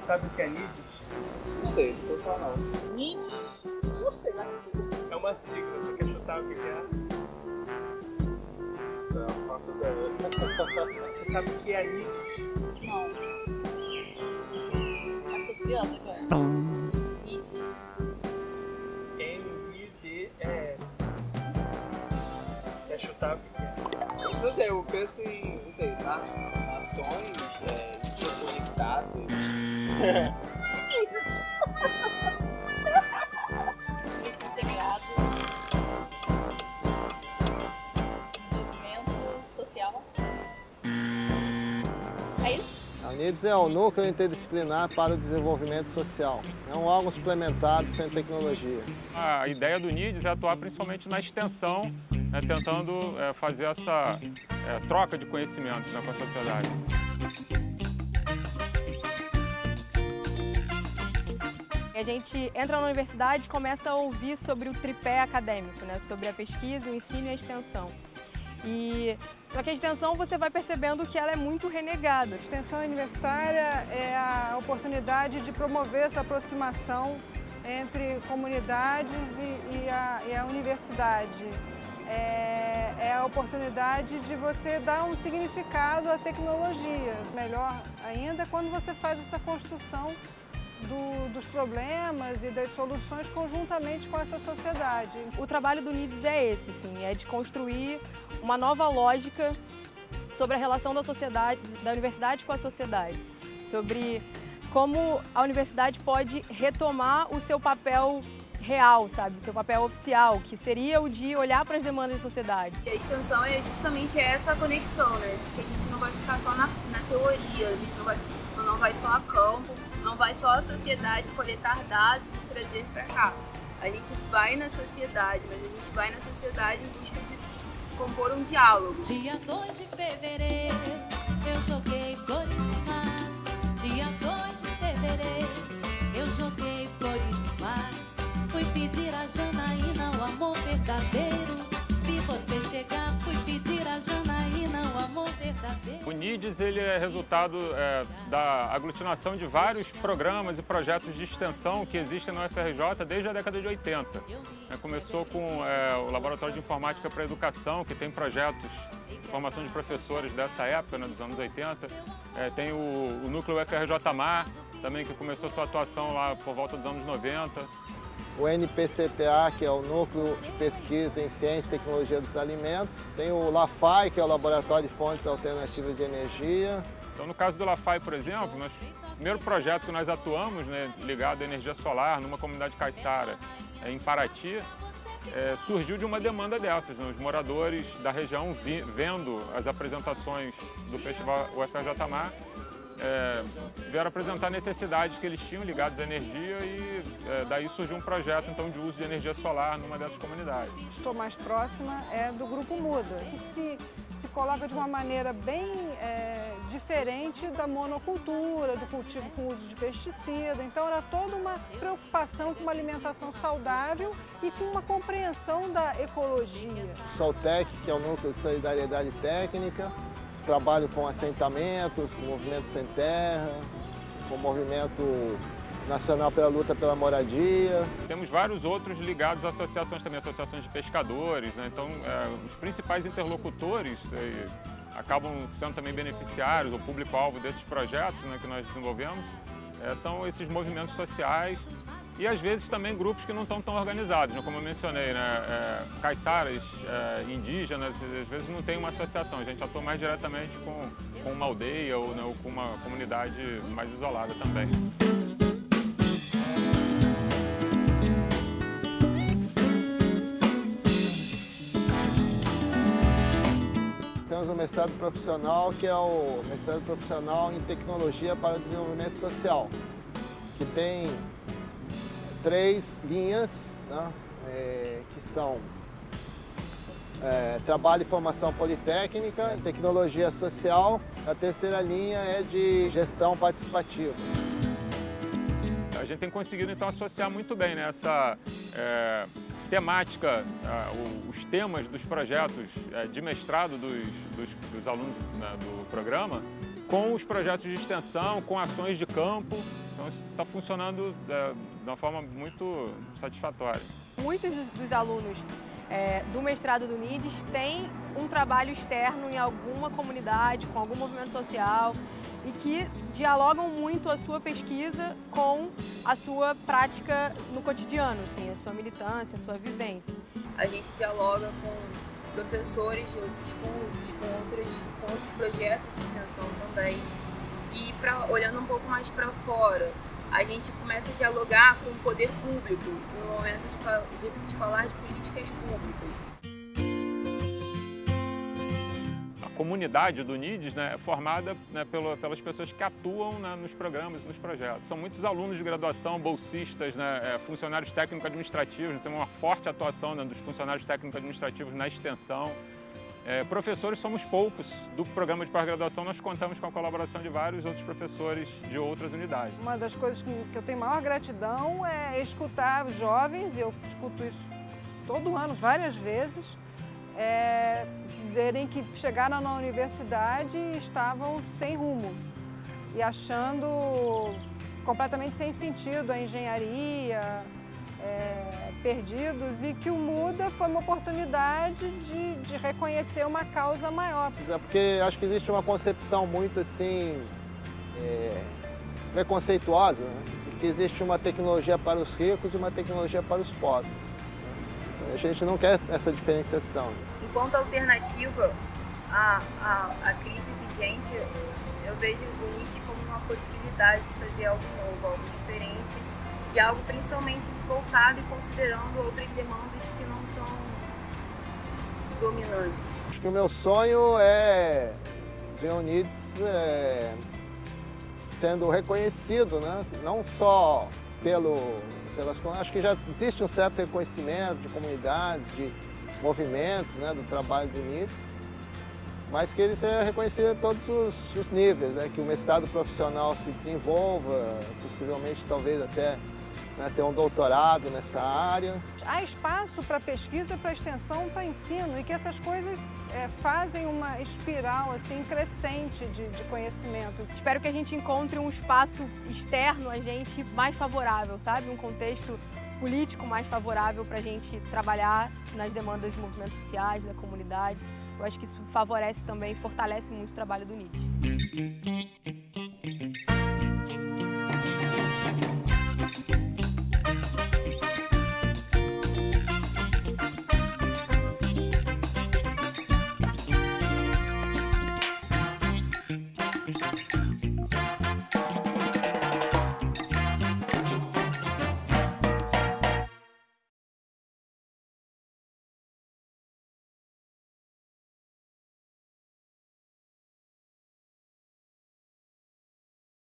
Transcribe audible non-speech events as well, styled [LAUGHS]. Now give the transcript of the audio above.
Você sabe o que é NIDES? Não sei, não vou falar não. NIDES? Não sei lá o que é isso. É uma sigla, você quer chutar o que é? Não, faço ideia. [LAUGHS] Você sabe o que é NIDES? Não. Mas tô curiosa agora. NIDES. N-I-D-E-S. Quer chutar o que é? Não sei, eu penso em, não sei, nas, nações. Grupo integrado. Desenvolvimento social. É isso? A UNIDES é o Núcleo Interdisciplinar para o Desenvolvimento Social. É um órgão suplementado sem tecnologia. A ideia do NIDES é atuar principalmente na extensão, né, tentando é, fazer essa é, troca de conhecimentos né, com a sociedade. A gente entra na universidade e começa a ouvir sobre o tripé acadêmico, né? sobre a pesquisa, o ensino e a extensão. E só que a extensão você vai percebendo que ela é muito renegada. A extensão universitária é a oportunidade de promover essa aproximação entre comunidades e, e, a, e a, universidade. É, é, a oportunidade de você dar um significado à tecnologia. Melhor ainda quando você faz essa construção do, dos problemas e das soluções conjuntamente com essa sociedade. O trabalho do NIDES é esse, sim, é de construir uma nova lógica sobre a relação da sociedade, da universidade com a sociedade, sobre como a universidade pode retomar o seu papel real, sabe, o seu papel oficial, que seria o de olhar para as demandas da sociedade. E a extensão é justamente essa conexão, né, de que a gente não vai ficar só na, na teoria, a gente não vai, não vai só a campo, não vai só a sociedade coletar dados e trazer para cá. A gente vai na sociedade, mas a gente vai na sociedade em busca de compor um diálogo. Dia 2 de fevereiro, eu joguei flores no mar. Dia 2 de fevereiro, eu joguei flores no mar. Fui pedir a Janaína o amor verdadeiro. Vi você chegar, fui pedir a Janaína. O NIDES ele é resultado é, da aglutinação de vários programas e projetos de extensão que existem na UFRJ desde a década de 80. É, começou com é, o Laboratório de Informática para Educação, que tem projetos de formação de professores dessa época, né, dos anos 80. É, tem o, o Núcleo UFRJ Mar, também que começou sua atuação lá por volta dos anos 90 o NPCTA, que é o Núcleo de Pesquisa em Ciência e Tecnologia dos Alimentos. Tem o LAFAI, que é o Laboratório de Fontes Alternativas de Energia. Então, no caso do LAFAI, por exemplo, nós, o primeiro projeto que nós atuamos, né, ligado à energia solar, numa comunidade caiçara é, em Paraty, é, surgiu de uma demanda dessas. Né? Os moradores da região vi, vendo as apresentações do Festival UFRJ Mar é, vieram apresentar necessidades que eles tinham ligadas à energia e é, daí surgiu um projeto então de uso de energia solar numa dessas comunidades. Estou mais próxima é do Grupo Muda, que se, se coloca de uma maneira bem é, diferente da monocultura, do cultivo com uso de pesticida. Então era toda uma preocupação com uma alimentação saudável e com uma compreensão da ecologia. Soltec, que é o Núcleo de Solidariedade Técnica, trabalho com assentamentos, com movimento sem terra, com movimento nacional pela luta pela moradia. Temos vários outros ligados a associações também, associações de pescadores, né? então é, os principais interlocutores é, acabam sendo também beneficiários, o público-alvo desses projetos né, que nós desenvolvemos, é, são esses movimentos sociais e às vezes também grupos que não estão tão organizados, né? como eu mencionei, né? É, caiçaras, é, indígenas, às vezes não tem uma associação, a gente atua mais diretamente com, com uma aldeia ou, né, ou com uma comunidade mais isolada também. Temos o mestrado profissional, que é o mestrado profissional em tecnologia para desenvolvimento social, que tem três linhas, né, é, que são é, trabalho e formação politécnica, tecnologia social, a terceira linha é de gestão participativa. A gente tem conseguido então associar muito bem né, essa é, temática, os temas dos projetos é, de mestrado dos, dos, dos alunos né, do programa com os projetos de extensão, com ações de campo, Então está funcionando é, de uma forma muito satisfatória. Muitos dos, alunos é, do mestrado do NIDES têm um trabalho externo em alguma comunidade, com algum movimento social e que dialogam muito a sua pesquisa com a sua prática no cotidiano, assim, a sua militância, a sua vivência. A gente dialoga com professores de outros cursos, com outros, com outros projetos de extensão também. E pra, olhando um pouco mais para fora, a gente começa a dialogar com o poder público no momento de, de, de falar de políticas públicas. A comunidade do NIDES né, é formada né, pelo, pelas pessoas que atuam né, nos programas nos projetos. São muitos alunos de graduação, bolsistas, né, é, funcionários técnico-administrativos, né, tem uma forte atuação né, dos funcionários técnico-administrativos na extensão. É, professores somos poucos. Do programa de pós-graduação nós contamos com a colaboração de vários outros professores de outras unidades. Uma das coisas que, eu tenho maior gratidão é escutar jovens, e eu escuto isso todo ano, várias vezes, é, dizerem que chegaram na universidade e estavam sem rumo e achando completamente sem sentido a engenharia, é, perdidos e que o Muda foi uma oportunidade de, de, reconhecer uma causa maior. É porque acho que existe uma concepção muito assim é, preconceituosa, né? que existe uma tecnologia para os ricos e uma tecnologia para os pobres. A gente não quer essa diferenciação. Enquanto alternativa à, à, à crise vigente, eu vejo o Nietzsche como uma possibilidade de fazer algo novo, algo diferente e algo principalmente voltado e considerando outras demandas que não são dominantes. Acho que o meu sonho é ver o Nietzsche é, sendo reconhecido, né? não só pelo, pelas... Acho que já existe um certo reconhecimento de comunidade, de movimentos né, do trabalho do Nietzsche, mas que ele seja reconhecido em todos os, os níveis, né? que o mestrado profissional se desenvolva, possivelmente talvez até né, ter um doutorado nessa área. Há espaço para pesquisa, para extensão, para ensino e que essas coisas é, fazem uma espiral assim crescente de, de conhecimento. Espero que a gente encontre um espaço externo a gente mais favorável, sabe? Um contexto político mais favorável para a gente trabalhar nas demandas dos movimentos sociais, da comunidade. Eu acho que isso favorece também, fortalece muito o trabalho do NIT.